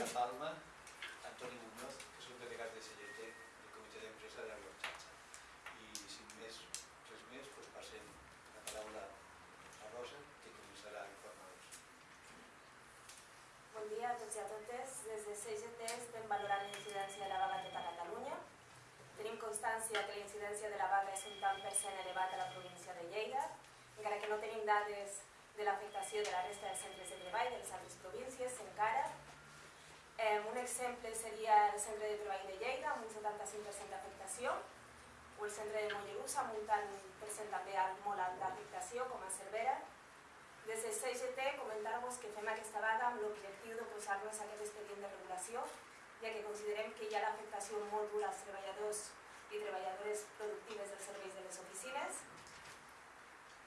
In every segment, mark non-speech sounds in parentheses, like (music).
Marta Palma, Antoni Muñoz, que són delegats de CGT del comitè d'empresa de Xarxa. I sin més, res més, doncs passem la paraula a Rosa, que començarà a informar-nos. Bon dia a tots i a totes. Des de CGT estem valorant la incidència de la vaga tota Catalunya. Tenim constància que la incidència de la vaga és un tant per cent elevat a la província de Lleida, encara que no tenim dades de l'afectació de la resta dels centres de treball de les altres províncies encara. Eh, un exemple seria el centre de treball de Lleida, amb un 75% d'afectació, o el centre de Mollerussa, amb un tant per cent també molt alt d'afectació, com a Cervera. Des de CGT comentar-vos que fem aquesta vaga amb l'objectiu d'oposar-nos a aquest expedient de regulació, ja que considerem que hi ha l'afectació molt dura als treballadors i treballadores productives dels serveis de les oficines,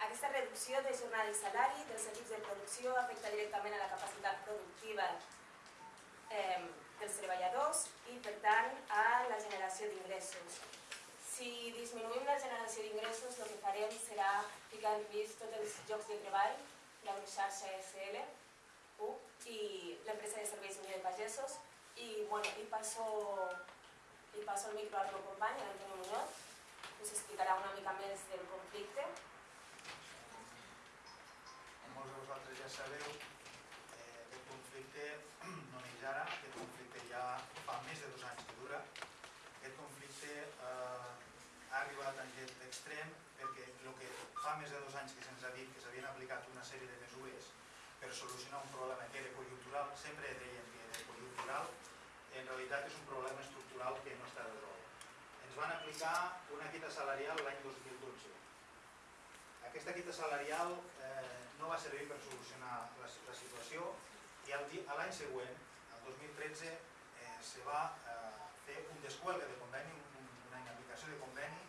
aquesta reducció de jornada i salari dels equips de producció afecta directament a la capacitat productiva eh, dels treballadors i, per tant, a la generació d'ingressos. Si disminuïm la generació d'ingressos, el que farem serà ficar en risc tots els llocs de treball, la xarxa SL, i l'empresa de serveis Unió de Pagesos, i, bueno, i passo, i passo el micro al meu company, l'Antonio Muñoz, que us explicarà una mica més del conflicte molts de vosaltres ja sabeu, conflicte (clears throat) no neix ara, aquest conflicte ja fa més de dos anys que dura. Aquest conflicte eh, ha arribat a aquest extrem perquè el que fa més de dos anys que se'ns ha dit que s'havien aplicat una sèrie de mesures per solucionar un problema que era conjuntural, sempre deien que era conjuntural, en realitat és un problema estructural que no està resolt. Ens van aplicar una quita salarial l'any 2012 aquesta quita salarial eh, no va servir per solucionar la, la situació i l'any següent, el 2013, eh, se va eh, fer un descuelgue de conveni, un, una inaplicació de conveni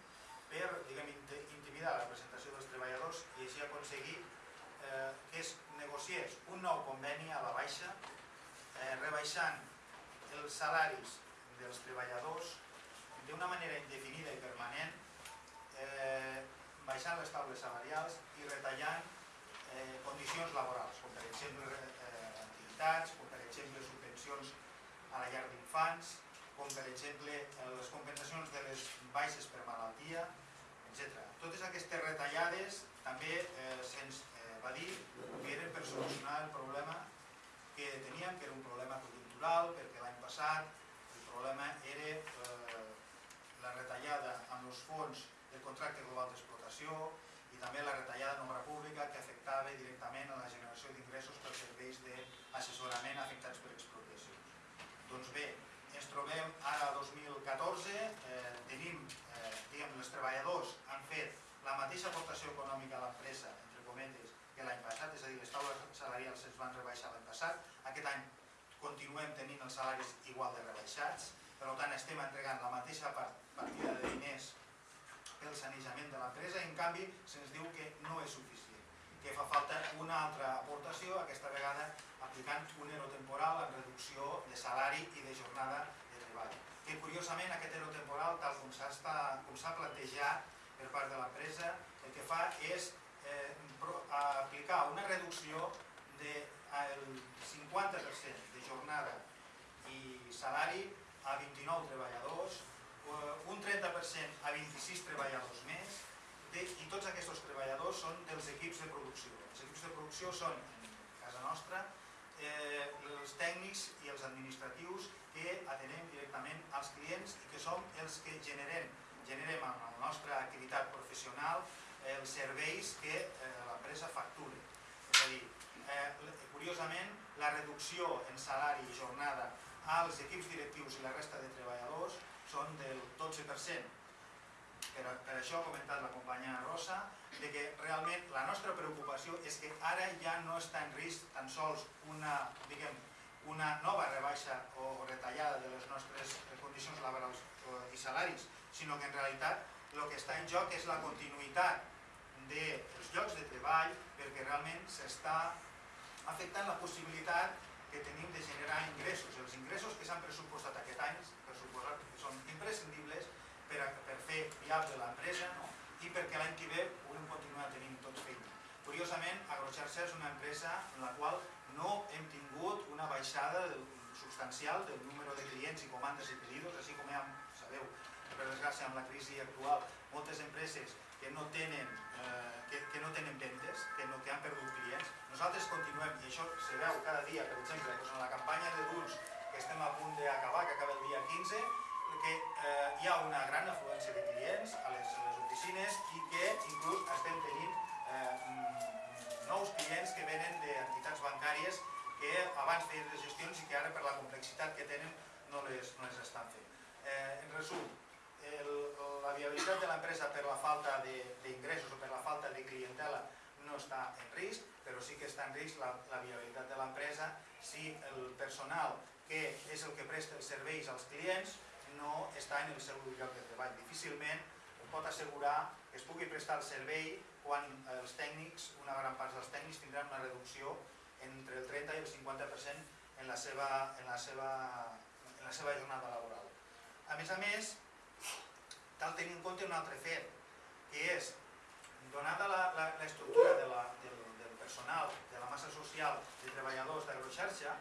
per diguem, intimidar la presentació dels treballadors i així aconseguir eh, que es negociés un nou conveni a la baixa, eh, rebaixant els salaris dels treballadors d'una manera indefinida i permanent eh, baixant les taules salarials i retallant eh, condicions laborals, com per exemple activitats, com per exemple subvencions a la llar d'infants, com per exemple eh, les compensacions de les baixes per malaltia, etc. Totes aquestes retallades també eh, se'ns eh, va dir que eren per solucionar el problema que teníem, que era un problema conjuntural, perquè l'any passat el problema era eh, la retallada amb els fons del contracte global d'explotació i també la retallada en pública que afectava directament a la generació d'ingressos per serveis d'assessorament afectats per expropiacions. Doncs bé, ens trobem ara 2014, eh, tenim, eh, diguem, els treballadors han fet la mateixa aportació econòmica a l'empresa, entre cometes, que l'any passat, és a dir, les taules salarials es van rebaixar l'any passat, aquest any continuem tenint els salaris igual de rebaixats, per tant estem entregant la mateixa partida de diners el sanejament de l'empresa i en canvi se'ns diu que no és suficient, que fa falta una altra aportació, aquesta vegada aplicant un ero temporal en reducció de salari i de jornada de treball. Que curiosament aquest ero temporal, tal com s'ha plantejat per part de l'empresa, el que fa és eh, aplicar una reducció del de, 50% de jornada i salari a 29 treballadors Eh, un 30% a 26 treballadors més de, i tots treballadors són dels equips de producció. Els equips de producció són, en casa nostra, eh, els tècnics i els administratius que atenem directament als clients i que som els que generem, generem amb la nostra activitat professional els serveis que eh, l'empresa factura. És a dir, eh, curiosament, la reducció en salari i jornada als equips directius i la resta de treballadors són del 12%. Per, per això ha comentat la companya Rosa, de que realment la nostra preocupació és que ara ja no està en risc tan sols una, diguem, una nova rebaixa o retallada de les nostres condicions laborals i salaris, sinó que en realitat el que està en joc és la continuïtat dels llocs de treball perquè realment s'està afectant la possibilitat que tenim de generar ingressos. Els ingressos que s'han pressupostat aquest any, per que són imprescindibles per, a, per fer viable l'empresa no? i perquè l'any que ve puguem continuar tenint tots feina. Curiosament, Agroxarxa és una empresa en la qual no hem tingut una baixada substancial del número de clients i comandes i pedidos, així com ja sabeu, per desgràcia amb la crisi actual, moltes empreses que no tenen, eh, que, que no tenen ventes, que, no, que han perdut clients. Nosaltres continuem, i això se veu cada dia, per exemple, doncs en la campanya de Duns, que estem a punt d'acabar, que acaba el dia 15, que eh, hi ha una gran afluència de clients a les, a les oficines i que inclús estem tenint eh, mm, nous clients que venen d'entitats bancàries que abans feien les gestions i que ara per la complexitat que tenen no les, no les estan fent. Eh, en resum, el, la viabilitat de l'empresa per la falta d'ingressos o per la falta de clientela no està en risc, però sí que està en risc la, la viabilitat de l'empresa si el personal que és el que presta els serveis als clients no està en el seu lloc de treball. Difícilment pot assegurar que es pugui prestar el servei quan els tècnics, una gran part dels tècnics tindran una reducció entre el 30 i el 50% en la seva, en la seva, en la seva jornada laboral. A més a més, cal tenir en compte un altre fet, que és, donada l'estructura de del, del personal, de la massa social de treballadors d'agroxarxa,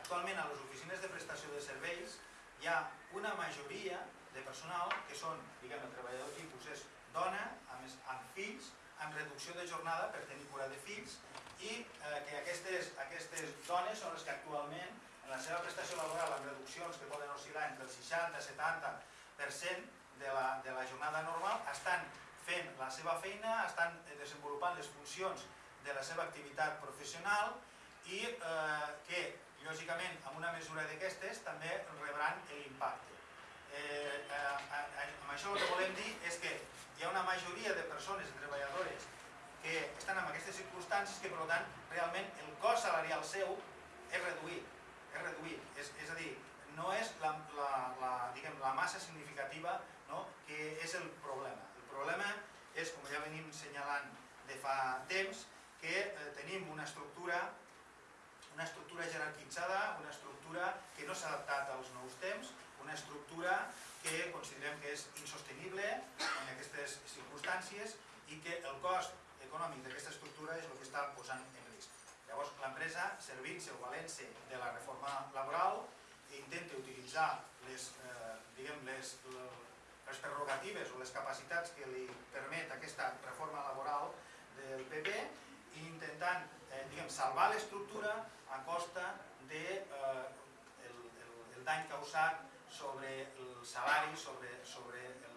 actualment a les oficines de prestació de serveis hi ha una majoria de personal que són, diguem, el treballador tipus és dona, amb, amb fills, amb reducció de jornada per tenir cura de fills i eh, que aquestes, aquestes dones són les que actualment en la seva prestació laboral amb reduccions que poden oscil·lar entre el 60 i 70% de la, de la jornada normal estan fent la seva feina, estan desenvolupant les funcions de la seva activitat professional i eh, que lògicament, amb una mesura d'aquestes també rebran l'impacte. Eh, eh, amb això el que volem dir és que hi ha una majoria de persones, treballadores, que estan en aquestes circumstàncies que, per tant, realment el cost salarial seu és reduït. És reduït. És, és a dir, no és la, la, la, diguem, la massa significativa no? que és el problema. El problema és, com ja venim senyalant de fa temps, que eh, tenim una estructura una estructura jerarquitzada, una estructura que no s'ha adaptat als nous temps, una estructura que considerem que és insostenible en aquestes circumstàncies i que el cost econòmic d'aquesta estructura és el que està posant en risc. Llavors, l'empresa, servint-se o valent-se de la reforma laboral, intenta utilitzar les, eh, diguem, les, les prerrogatives o les capacitats que li permet aquesta reforma laboral del PP i intentant eh, diguem, salvar l'estructura a costa de eh, el, el, el dany causat sobre el salari, sobre, sobre, el,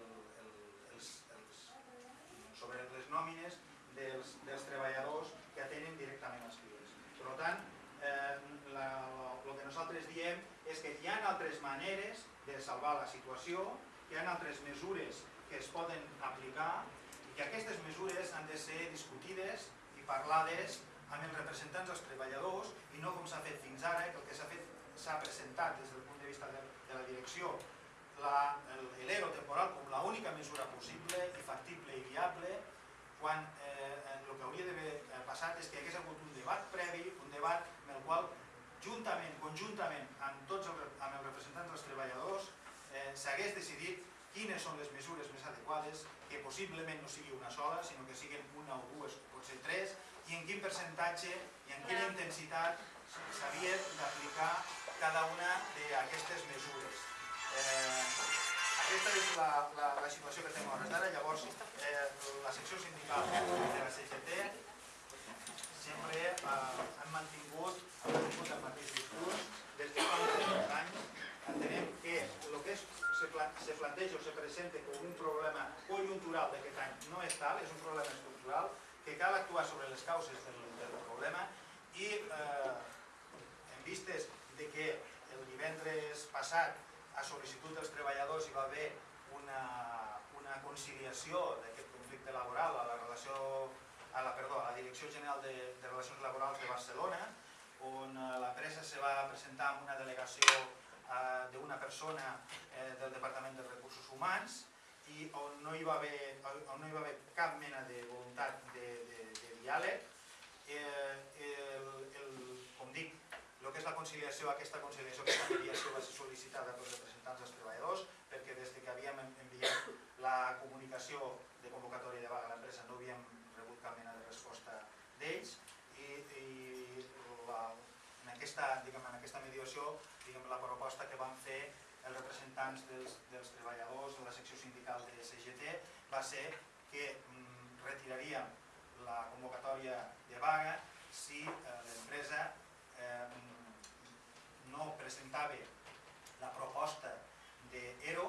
sobre les nòmines dels, dels treballadors que atenen directament als clients. Per tant, eh, el que nosaltres diem és que hi ha altres maneres de salvar la situació, hi ha altres mesures que es poden aplicar i que aquestes mesures han de ser discutides i parlades amb els representants dels treballadors i no com s'ha fet fins ara, que el que s'ha fet s'ha presentat des del punt de vista de, de la direcció l'ERO temporal com l'única mesura possible i factible i viable quan eh, el que hauria d'haver eh, passat és que hi hagués hagut un debat previ, un debat en el qual juntament, conjuntament amb tots els, amb els representants dels treballadors eh, s'hagués decidit quines són les mesures més adequades, que possiblement no sigui una sola, sinó que siguin una o dues, o potser tres, i en quin percentatge i en quina intensitat s'havia d'aplicar cada una d'aquestes mesures. Eh, aquesta és la, la, la situació que tenim a hores d'ara. Llavors, eh, la secció sindical de la CGT sempre eh, han mantingut el mateix discurs des de fa uns anys. Entenem que el que és, se, se planteja o se presenta com un problema conjuntural d'aquest any no és tal, és un problema estructural, que cal actuar sobre les causes del, del problema i eh, en vistes de que el divendres passat a sol·licitud dels treballadors hi va haver una, una conciliació d'aquest conflicte laboral a la relació a la, perdó, a la Direcció General de, de Relacions Laborals de Barcelona on eh, l'empresa se va presentar amb una delegació eh, d'una persona eh, del Departament de Recursos Humans i on no hi va haver, on no hi va haver cap mena de voluntat de, de, de diàleg. Eh, el, el, com dic, el que és la conciliació, aquesta conciliació, aquesta mediació va ser sol·licitada pels representants dels treballadors perquè des que havíem enviat la comunicació de convocatòria de vaga a l'empresa no havíem rebut cap mena de resposta d'ells i, i la, en, aquesta, diguem, en aquesta mediació diguem, la proposta que van fer els representants dels, dels treballadors de la secció sindical de CGT va ser que mm, retiraríem la convocatòria de vaga si eh, l'empresa eh, no presentava la proposta d'ERO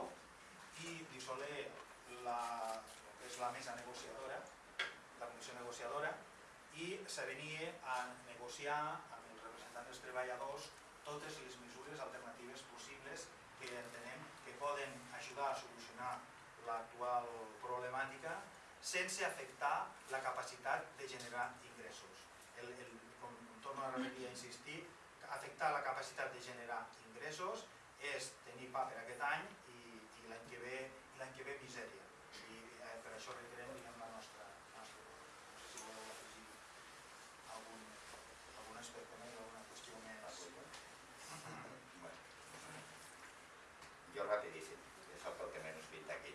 i dissoler la, és la mesa negociadora, la comissió negociadora, i s'avenia a negociar amb els representants dels treballadors totes les mesures alternatives possibles que entenem que poden ajudar a solucionar l'actual problemàtica sense afectar la capacitat de generar ingressos. El, el, com torno a repetir a insistir, afectar la capacitat de generar ingressos és tenir pa per aquest any i, i l'any que ve l'any que ve misèria. I eh, per això reiterem diguem, la nostra, la nostra no sé si voleu afegir algun, algun aspecte més, alguna qüestió més. Bueno. Jo rapidíssim, que és el que menys pinta aquí.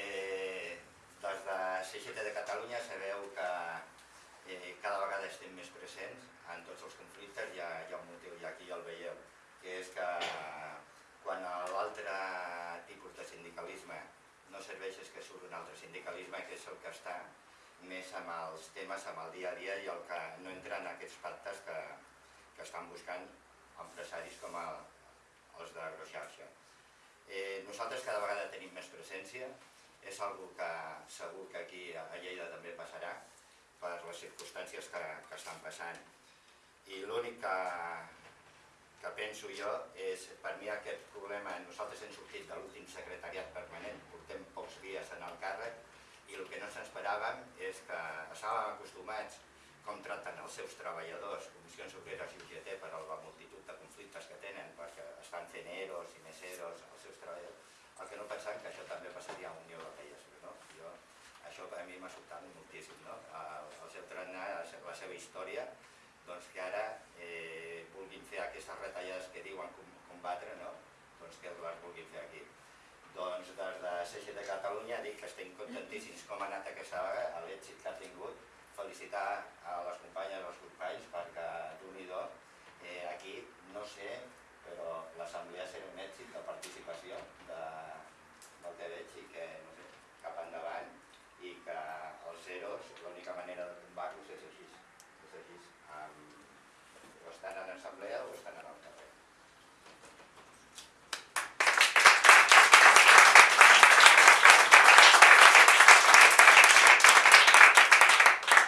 Eh, des de CGT de Catalunya sabeu que eh, cada vegada estem més presents en tots els conflictes, hi ha, hi ha un motiu i aquí ja el veieu, que és que quan l'altre tipus de sindicalisme no serveix és que surt un altre sindicalisme que és el que està més amb els temes, amb el dia a dia i el que no entra en aquests pactes que, que estan buscant empresaris com el, els d'agroxarxa. Eh, nosaltres cada vegada tenim més presència, és algo que segur que aquí a Lleida també passarà per les circumstàncies que, que estan passant. I l'únic que, que penso jo és, per mi aquest problema, nosaltres hem sortit de l'últim secretariat permanent, portem pocs dies en el càrrec, i el que no ens esperàvem és que estàvem acostumats com traten els seus treballadors, comissions obreres i UGT, per la multitud de conflictes que tenen, perquè estan fent eros i més eros als seus treballadors, el que no pensant que això també passaria a Unió Europea. No? Jo, això a mi m'ha sobtat moltíssim, no? el, el seu tarannà, la seva història, doncs que ara eh, vulguin fer aquestes retallades que diuen combatre, no? doncs que les vulguin fer aquí. Doncs des de CG de Catalunya dic que estem contentíssims. Com ha anat aquesta vaga, l'èxit que ha tingut, felicitar a les companyes i els companys perquè d'un i do, eh, aquí no sé, però l'assemblea serà un èxit de participació de, del que veig i que no sé, cap endavant i que els zeros, l'única manera de tombar-los és així, és així, amb, o estan en assemblea o estan en el carrer.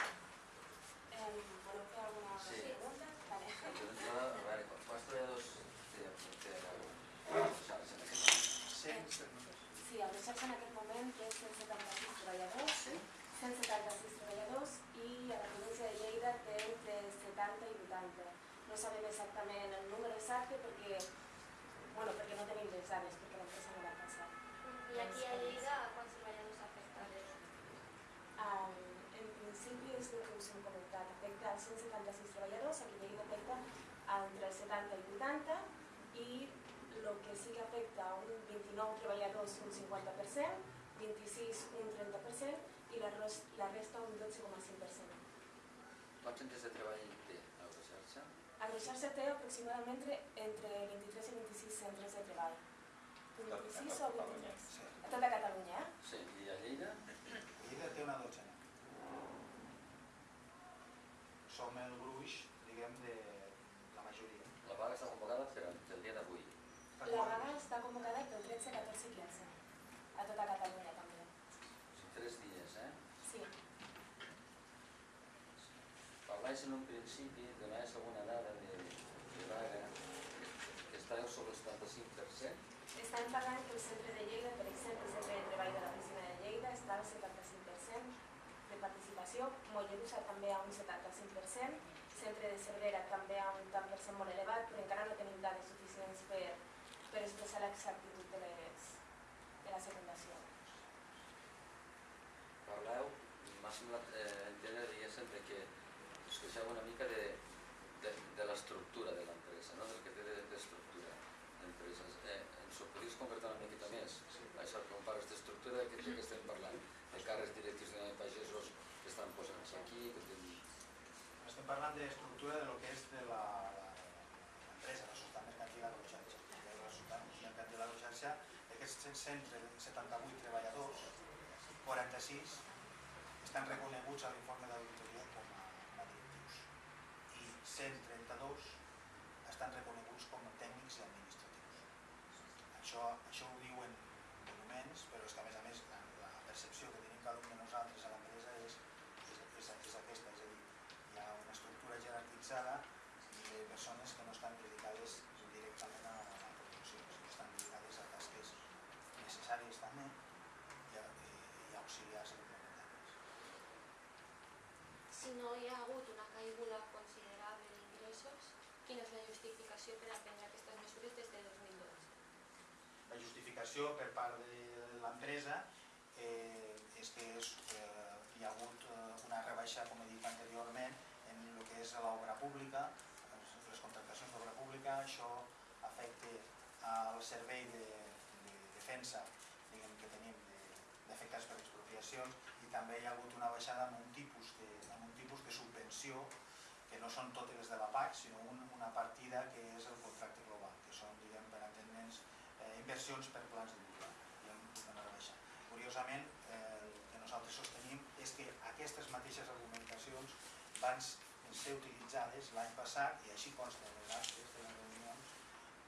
Em, voleu fer alguna Sí. pregunta? Vale. Jo d'entrada, a veure, quan quants treballadors té, té a xarxa en aquest moment? Cent, Sí, el de xarxa en aquest moment té 176 treballadors, Sí? 176 treballadors i a la província de Lleida té entre 70 i 80. No sabem exactament el número exacte perquè, bueno, perquè no tenim les dades, perquè l'empresa no l'ha passat. I aquí a Lleida, quants treballadors afectats? Um, en principi és el que us hem comentat, afecta als 176 treballadors, aquí a Lleida afecta a entre el 70 i 80 i el que sí que afecta a un 29 treballadors un 50%, 26 un 30% i la, la resta un 12,5%. Quants centres de treball té a la xarxa? Agroxarxa té aproximadament entre 23 i 26 centres de treball. 26 o 23? Sí. A tota Catalunya, eh? Sí, i a Lleida? Lleida té una dotzena. Som el gruix, diguem, de la majoria. La vaga està convocada per el dia d'avui. La vaga està convocada pel 13, 14 i 15. A tota Catalunya també. Són tres dies, eh? Sí. Parlais en un principi, donàs alguna dada de, de vaga que estàveu sobre el 75%. Estan parlant que el centre de Lleida, per exemple, el centre de treball de l'oficina de Lleida està al 75% de participació, Mollerussa també a un 75%, centre de Cervera també a un tant per cent molt elevat, però encara no tenim dades suficients per, per expressar l'exactitud de, les, de la secundació. Parleu, m'ha semblat eh, entendre, diguéssim, que expressava una mica de, de, de l'estructura de l'empresa, no? del que té d'estructura d'empreses. Eh, ens ho podries concretar una miqueta més? Sí. Això que parles d'estructura, de què estem parlant? De càrrecs directius de pagesos que estan posant aquí? Que ten... Estem parlant d'estructura de lo que és de l'empresa, la, la societat mercantil agroxarxa. La societat mercantil agroxarxa, d'aquests 178 treballadors, 46 estan reconeguts a l'informe del 132 estan reconeguts com a tècnics i administratius. Això, això ho diuen documents, però és que a més a més la, percepció que tenim cada un nosaltres a l'empresa és, és, és, és aquesta, és a dir, hi ha una estructura jerarquitzada de persones que no estan dedicades directament a la producció, sinó que estan dedicades a tasques necessàries també i, a, i auxiliars complementaris. Si no hi ha hagut una caiguda considerable d'ingressos, quina és la justificació per a prendre aquestes mesures des de 2012? La justificació per part de l'empresa eh, és que és, eh, hi ha hagut eh, una rebaixa, com he dit anteriorment, en el que és l'obra pública, les, contractacions d'obra pública, això afecta al servei de, de defensa diguem, que tenim d'afectats per expropiacions i també hi ha hagut una baixada en un tipus de, en un tipus de subvenció que no són totes les de la PAC, sinó un, una partida que és el contracte global, que són, diguem, per entendre'ns, eh, inversions per plans hagut una rebaixa. Curiosament, eh, el que nosaltres sostenim és que aquestes mateixes argumentacions van ser utilitzades l'any passat, i així consta en les actes de les reunions,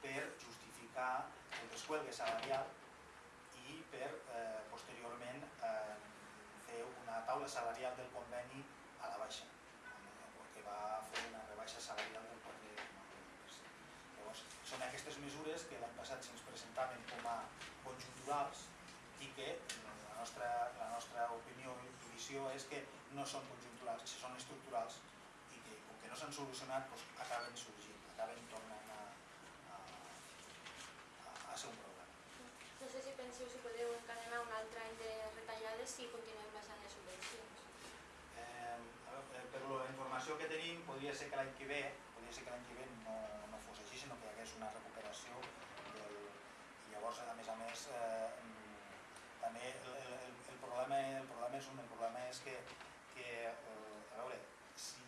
per justificar el descuelgue salarial i per eh, posteriorment eh, fer una taula salarial del conveni a la baixa, que va fer una rebaixa salarial del 4,1%. Llavors, són aquestes mesures que l'any passat se'ns presentaven com a conjunturals i que la nostra, la nostra opinió i visió és que no són conjunturals, que són estructurals i que com que no solucionat doncs, acaben sorgint, acaben tornant a, a, a, a ser un problema. No sé si penseu si podeu encadenar un altre any de retallades si continuem baixant les subvencions. Eh, veure, eh, per la informació que tenim, podria ser que l'any que ve, podria ser que l'any que ve no, no fos així, sinó que hi hagués una recuperació del, i llavors, a més a més, eh, també el, el, el, el, problema, el problema és un, el problema és que, que eh, a veure, si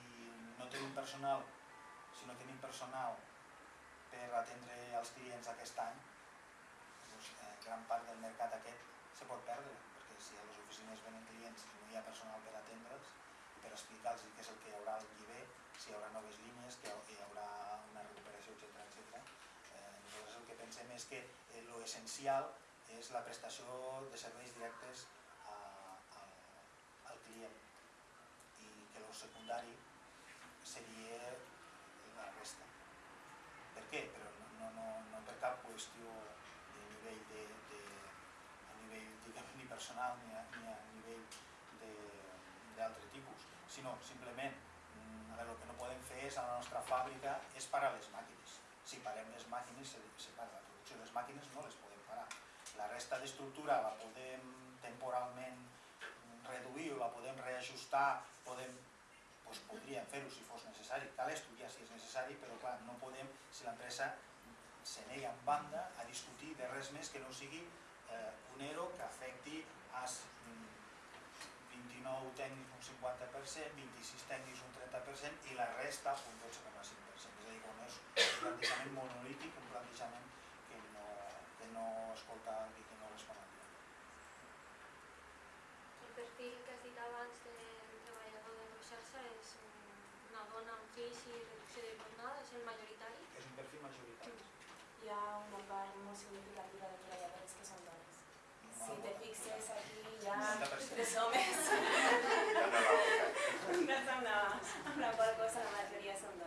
no tenim personal, no tenim personal per atendre els clients aquest any, doncs, eh, gran part del mercat aquest se pot perdre, perquè si a les oficines venen clients i no hi ha personal per atendre'ls per explicar-los què és el que hi haurà que ve, si hi haurà noves línies, que hi haurà una recuperació, etc etc. Eh, nosaltres el que pensem és que eh, lo essencial és la prestació de serveis directes a, a, al client i que lo secundari seria la resta. Per què? Però no, no, no, no per cap qüestió de nivell de, de a nivell diguem, ni personal ni a, ni a nivell d'altre tipus, sinó simplement mm, a veure, el que no podem fer és a la nostra fàbrica és parar les màquines. Si parem les màquines se, se para la producció, les màquines no les podem parar. La resta d'estructura la podem temporalment reduir o la podem reajustar, podem doncs podríem fer-ho si fos necessari, cal estudiar si és necessari, però clar, no podem, si l'empresa se nega en banda a discutir de res més que no sigui eh, un ERO que afecti a s- mm, 29 tècnics un 50%, 26 tècnics un 30% i la resta un 12,5%. És a dir, quan és un plantejament monolític, un plantejament que no, que no escolta i que no respon al. El perfil que has dit abans del treballador de Roxarxa és un- una dona amb fills i reducció de jornada, és el majoritari. És un perfil majoritari. Hi ha una part molt significativa de treballadores que són dones. Si te fixes aquí hi ha 90%. tres homes. Ja no la (laughs) boca. No és amb la, amb la qual cosa la majoria són dones,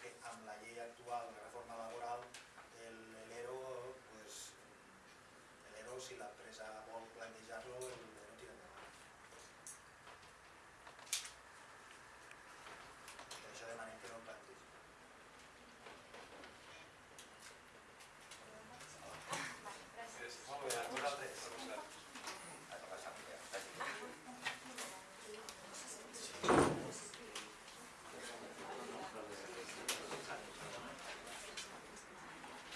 que la ley actual de reforma laboral l'ERO, pues, l'ERO si la